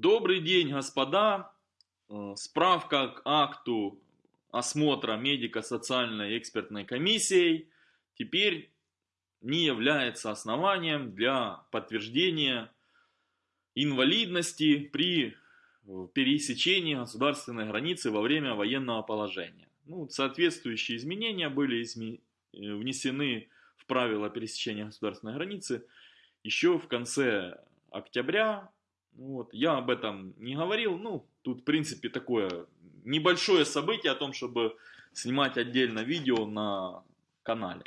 Добрый день, господа. Э, Справка к акту осмотра медико-социальной экспертной комиссией теперь не является основанием для подтверждения инвалидности при э, пересечении государственной границы во время военного положения. Ну, соответствующие изменения были изме... Э, внесены в правила пересечения государственной границы еще в конце октября. Вот. Я об этом не говорил. Ну, тут, в принципе, такое небольшое событие о том, чтобы снимать отдельно видео на канале.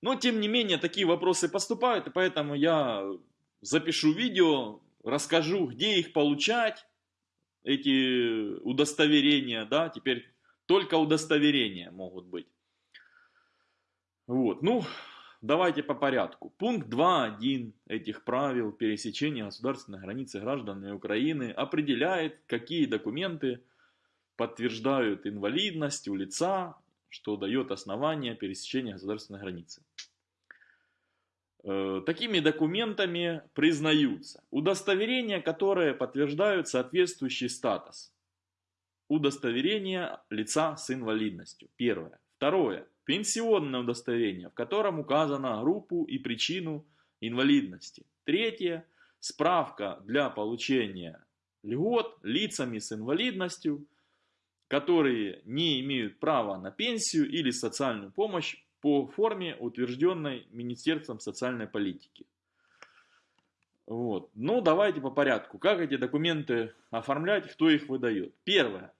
Но, тем не менее, такие вопросы поступают, и поэтому я запишу видео, расскажу, где их получать, эти удостоверения, да, теперь только удостоверения могут быть. Вот, ну, давайте по порядку. Пункт 2.1 этих правил пересечения государственной границы гражданами Украины определяет, какие документы подтверждают инвалидность у лица, что дает основание пересечения государственной границы. Э, такими документами признаются удостоверения, которые подтверждают соответствующий статус. Удостоверение лица с инвалидностью. Первое. Второе. Пенсионное удостоверение, в котором указана группу и причину инвалидности. Третье. Справка для получения льгот лицами с инвалидностью, которые не имеют права на пенсию или социальную помощь по форме, утвержденной Министерством социальной политики. Вот. Ну, давайте по порядку. Как эти документы оформлять, кто их выдает? Первое.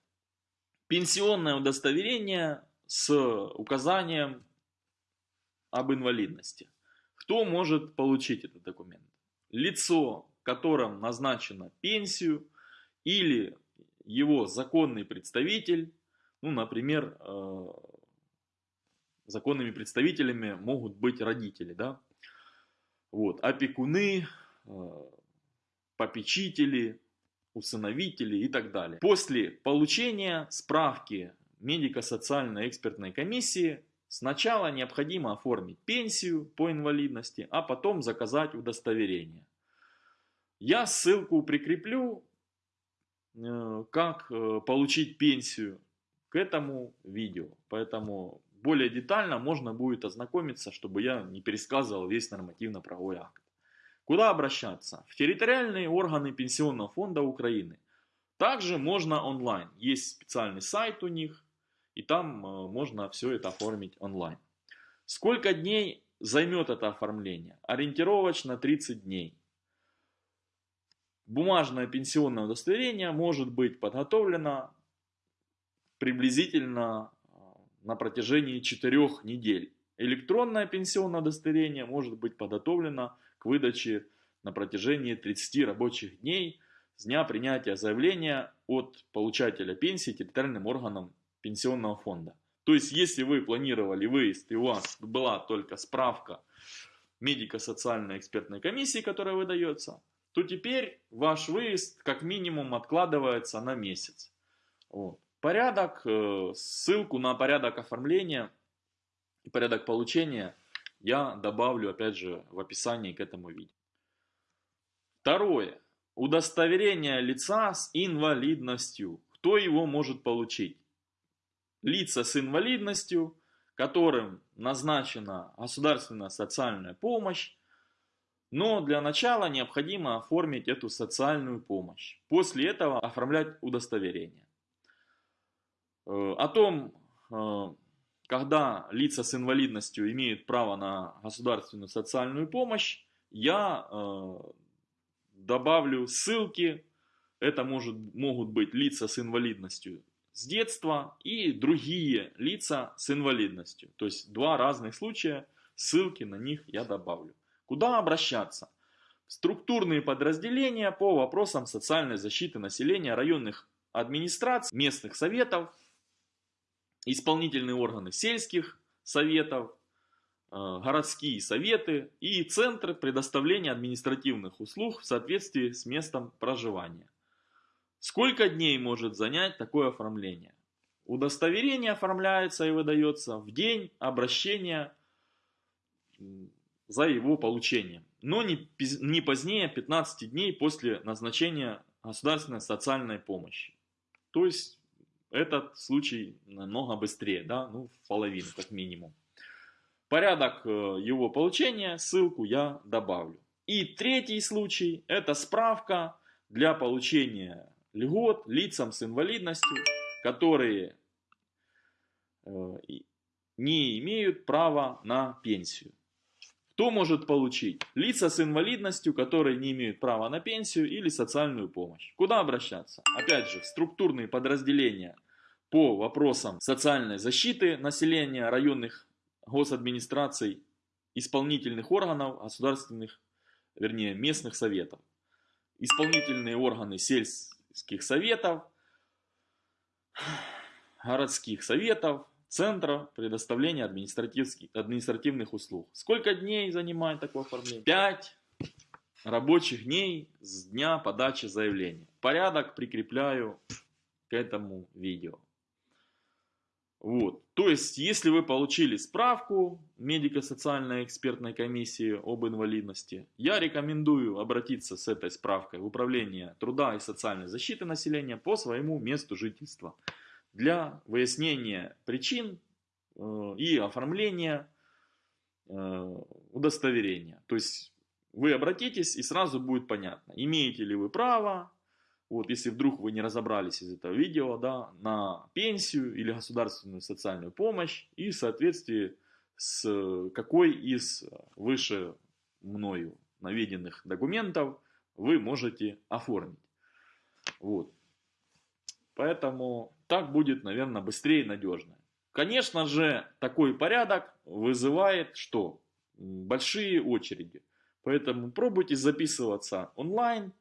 Пенсионное удостоверение с указанием об инвалидности. Кто может получить этот документ? Лицо, которым назначена пенсию, или его законный представитель, ну, например, э, законными представителями могут быть родители, да, вот, опекуны, э, попечители, усыновители и так далее. После получения справки медико-социальной экспертной комиссии сначала необходимо оформить пенсию по инвалидности, а потом заказать удостоверение. Я ссылку прикреплю, э, как э, получить пенсию к этому видео. Поэтому более детально можно будет ознакомиться, чтобы я не пересказывал весь нормативно-правовой акт. Куда обращаться? В территориальные органы Пенсионного фонда Украины. Также можно онлайн. Есть специальный сайт у них, и там э, можно все это оформить онлайн. Сколько дней займет это оформление? Ориентировочно 30 дней. Бумажное пенсионное удостоверение может быть подготовлено приблизительно на протяжении 4 недель. Электронное пенсионное удостоверение может быть подготовлено к выдаче на протяжении 30 рабочих дней с дня принятия заявления от получателя пенсии территориальным органам пенсионного фонда. То есть, если вы планировали выезд и у вас была только справка медико-социальной экспертной комиссии, которая выдается, то теперь ваш выезд как минимум откладывается на месяц. Вот. Порядок, э, ссылку на порядок оформления и порядок получения я добавлю опять же в описании к этому видео. Второе. Удостоверение лица с инвалидностью. Кто его может получить? Лица с инвалидностью, которым назначена государственная социальная помощь, но для начала необходимо оформить эту социальную помощь. После этого оформлять удостоверение. Э, о том, э, когда лица с инвалидностью имеют право на государственную социальную помощь, я э, добавлю ссылки. Это может, могут быть лица с инвалидностью с детства и другие лица с инвалидностью. То есть два разных случая, ссылки на них я добавлю. Куда обращаться? Структурные подразделения по вопросам социальной защиты населения районных администраций, местных советов, исполнительные органы сельских советов, э, городские советы и центры предоставления административных услуг в соответствии с местом проживания. Сколько дней может занять такое оформление? Удостоверение оформляется и выдается в день обращения за его получением, но не, не позднее 15 дней после назначения государственной социальной помощи. То есть этот случай намного быстрее, да, ну в половину как минимум. Порядок э, его получения, ссылку я добавлю. И третий случай, это справка для получения льгот лицам с инвалидностью, которые э, не имеют права на пенсию. Кто может получить? Лица с инвалидностью, которые не имеют права на пенсию или социальную помощь. Куда обращаться? Опять же, в структурные подразделения по вопросам социальной защиты населения районных госадминистраций, исполнительных органов, государственных, вернее, местных советов. Исполнительные органы сельских советов, городских советов, Центра предоставления административных услуг. Сколько дней занимает такое оформление? 5 рабочих дней с дня подачи заявления. Порядок прикрепляю к этому видео. Вот. То есть, если вы получили справку медико-социальной экспертной комиссии об инвалидности, я рекомендую обратиться с этой справкой в Управление труда и социальной защиты населения по своему месту жительства для выяснения причин э, и оформления э, удостоверения. То есть вы обратитесь и сразу будет понятно, имеете ли вы право, вот если вдруг вы не разобрались из этого видео, да, на пенсию или государственную социальную помощь и в соответствии с какой из выше мною наведенных документов вы можете оформить. Вот. Поэтому так будет, наверное, быстрее и надежно. Конечно же, такой порядок вызывает что? Большие очереди. Поэтому пробуйте записываться онлайн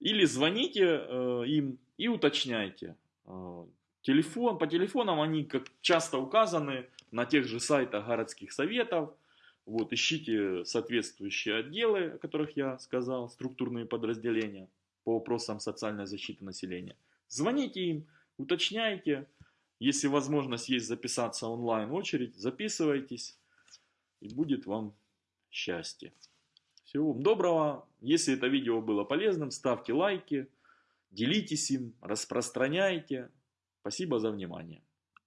или звоните э, им и уточняйте. Э, телефон, по телефонам они как часто указаны на тех же сайтах городских советов. Вот, ищите соответствующие отделы, о которых я сказал, структурные подразделения по вопросам социальной защиты населения. Звоните им, уточняйте. Если возможность есть записаться онлайн очередь, записывайтесь. И будет вам счастье. Всего вам доброго. Если это видео было полезным, ставьте лайки, делитесь им, распространяйте. Спасибо за внимание.